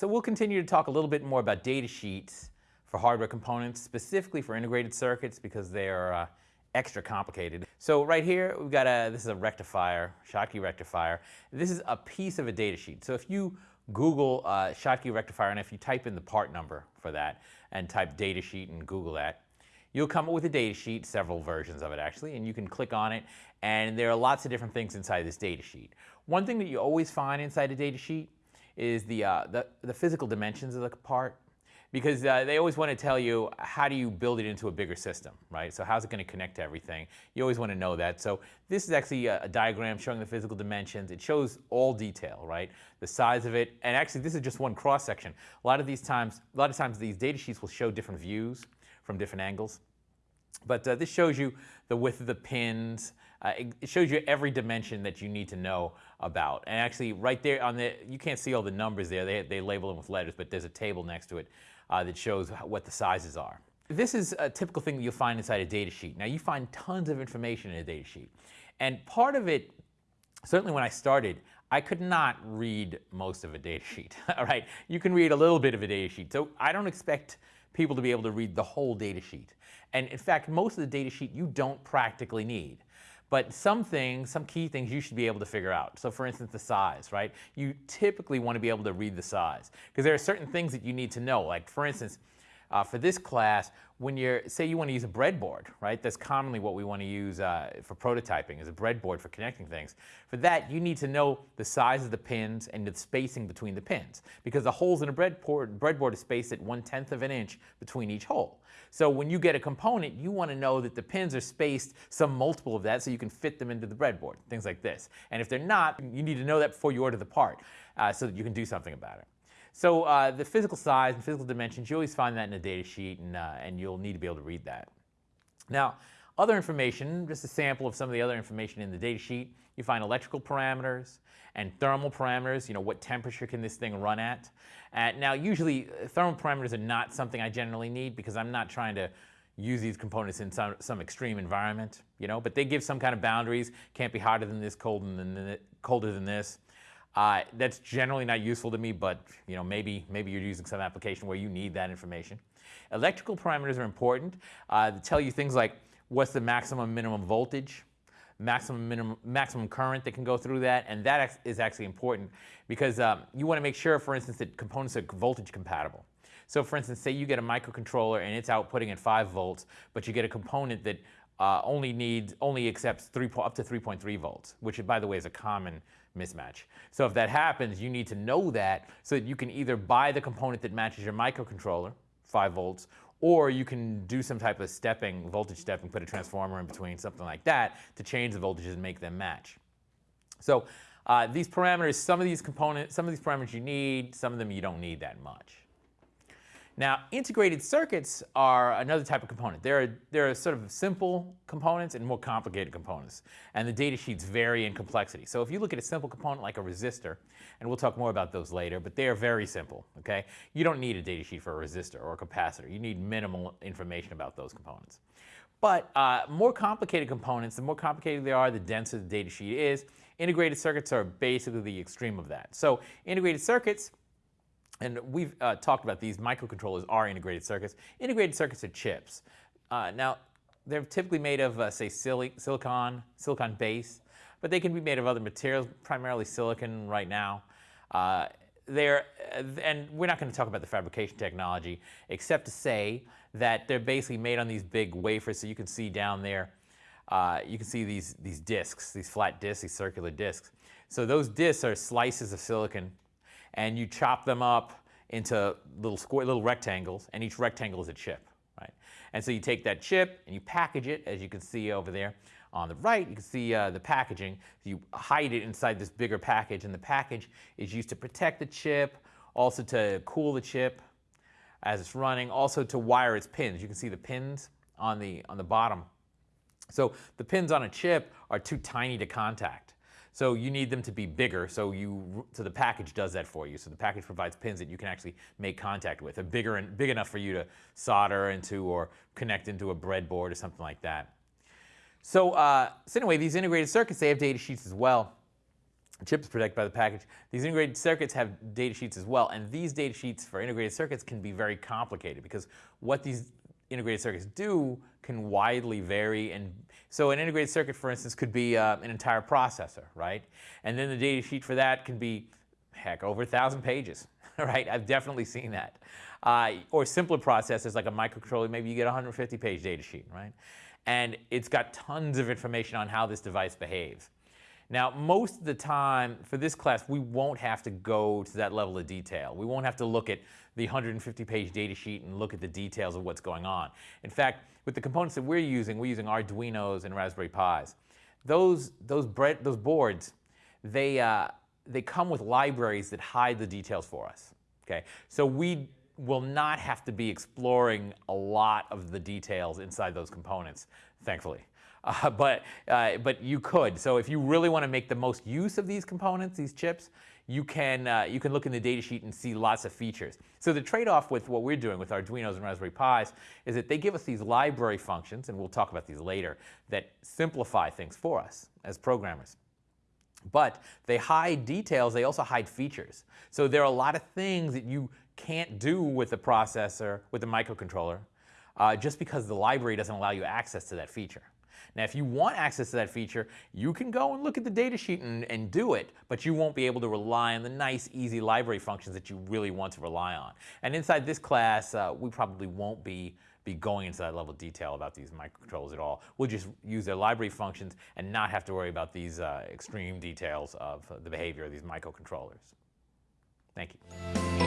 So we'll continue to talk a little bit more about data sheets for hardware components, specifically for integrated circuits because they are uh, extra complicated. So right here, we've got a, this is a rectifier, Schottky rectifier. This is a piece of a data sheet. So if you Google uh, Schottky rectifier, and if you type in the part number for that and type data sheet and Google that, you'll come up with a data sheet, several versions of it actually, and you can click on it, and there are lots of different things inside this data sheet. One thing that you always find inside a data sheet is the, uh, the, the physical dimensions of the part because uh, they always want to tell you how do you build it into a bigger system, right? So how's it going to connect to everything? You always want to know that. So this is actually a, a, diagram showing the physical dimensions. It shows all detail, right? The size of it, and actually this is just one cross section. A lot of these times, a lot of times these data sheets will show different views from different angles. But uh, this shows you the width of the pins. Uh, it, it, shows you every dimension that you need to know about. And actually right there on the, you can't see all the numbers there. They, they label them with letters, but there's a table next to it uh, that shows what the sizes are. This is a typical thing that you'll find inside a data sheet. Now you find tons of information in a data sheet. And part of it, certainly when I started, I could not read most of a data sheet, all right? You can read a little bit of a data sheet. So I don't expect people to be able to read the whole data sheet. And in fact, most of the data sheet you don't practically need. But some things, some key things you should be able to figure out. So for instance, the size, right? You typically want to be able to read the size because there are certain things that you need to know. Like for instance, uh, for this class, when you're, say you want to use a breadboard, right? That's commonly what we want to use uh, for prototyping is a breadboard for connecting things. For that, you need to know the size of the pins and the spacing between the pins because the holes in a breadboard, breadboard is spaced at one-tenth of an inch between each hole. So when you get a component, you want to know that the pins are spaced some multiple of that so you can fit them into the breadboard, things like this. And if they're not, you need to know that before you order the part uh, so that you can do something about it. So uh, the physical size and physical dimensions, you always find that in a data sheet and, uh, and you'll need to be able to read that. Now, other information, just a sample of some of the other information in the data sheet, you find electrical parameters and thermal parameters, you know, what temperature can this thing run at. Uh, now, usually uh, thermal parameters are not something I generally need because I'm not trying to use these components in some, some extreme environment, you know, but they give some kind of boundaries, can't be hotter than this, than, colder than this. Uh, that's generally not useful to me, but you know, maybe, maybe you're using some application where you need that information. Electrical parameters are important uh, to tell you things like what's the maximum minimum voltage, maximum minimum, maximum current that can go through that, and that is actually important because um, you want to make sure, for instance, that components are voltage compatible. So for instance, say you get a microcontroller and it's outputting at 5 volts, but you get a component that uh, only needs, only accepts three, up to 3.3 volts, which by the way is a common mismatch. So if that happens, you need to know that so that you can either buy the component that matches your microcontroller, 5 volts, or you can do some type of stepping, voltage stepping, put a transformer in between, something like that, to change the voltages and make them match. So uh, these parameters, some of these components, some of these parameters you need, some of them you don't need that much. Now, integrated circuits are another type of component. There are, there are sort of simple components and more complicated components, and the data sheets vary in complexity. So if you look at a simple component like a resistor, and we'll talk more about those later, but they are very simple, okay? You don't need a data sheet for a resistor or a capacitor. You need minimal information about those components. But uh, more complicated components, the more complicated they are, the denser the data sheet is. Integrated circuits are basically the extreme of that. So integrated circuits, and we've uh, talked about these microcontrollers are integrated circuits. Integrated circuits are chips. Uh, now, they're typically made of, uh, say, silicon, silicon base, but they can be made of other materials, primarily silicon right now. Uh, they're, uh, and we're not going to talk about the fabrication technology, except to say that they're basically made on these big wafers. So you can see down there, uh, you can see these, these discs, these flat discs, these circular discs. So those discs are slices of silicon and you chop them up into little square, little rectangles, and each rectangle is a chip, right? And so you take that chip and you package it, as you can see over there. On the right, you can see uh, the packaging. You hide it inside this bigger package, and the package is used to protect the chip, also to cool the chip as it's running, also to wire its pins. You can see the pins on the, on the bottom. So the pins on a chip are too tiny to contact. So you need them to be bigger, so you so the package does that for you. So the package provides pins that you can actually make contact with, a bigger and big enough for you to solder into or connect into a breadboard or something like that. So, uh, so anyway, these integrated circuits, they have data sheets as well. chips protected by the package. These integrated circuits have data sheets as well, and these data sheets for integrated circuits can be very complicated because what these integrated circuits do can widely vary. And so an integrated circuit, for instance, could be uh, an entire processor, right? And then the data sheet for that can be, heck, over a thousand pages, right? I've definitely seen that. Uh, or simpler processors like a microcontroller, maybe you get a 150 page data sheet, right? And it's got tons of information on how this device behaves. Now, most of the time for this class, we won't have to go to that level of detail. We won't have to look at the 150 page data sheet and look at the details of what's going on. In fact, with the components that we're using, we're using Arduinos and Raspberry Pis. Those, those, bread, those boards, they, uh, they come with libraries that hide the details for us. Okay? So we will not have to be exploring a lot of the details inside those components, thankfully. Uh, but, uh, but you could. So if you really want to make the most use of these components, these chips, you can, uh, you can look in the datasheet and see lots of features. So the trade-off with what we're doing with Arduinos and Raspberry Pis is that they give us these library functions, and we'll talk about these later, that simplify things for us as programmers. But they hide details, they also hide features. So there are a lot of things that you can't do with the processor, with the microcontroller, uh, just because the library doesn't allow you access to that feature. Now, if you want access to that feature, you can go and look at the datasheet and, and do it, but you won't be able to rely on the nice, easy library functions that you really want to rely on. And inside this class, uh, we probably won't be be going into that level of detail about these microcontrollers at all. We'll just use their library functions and not have to worry about these uh, extreme details of the behavior of these microcontrollers. Thank you.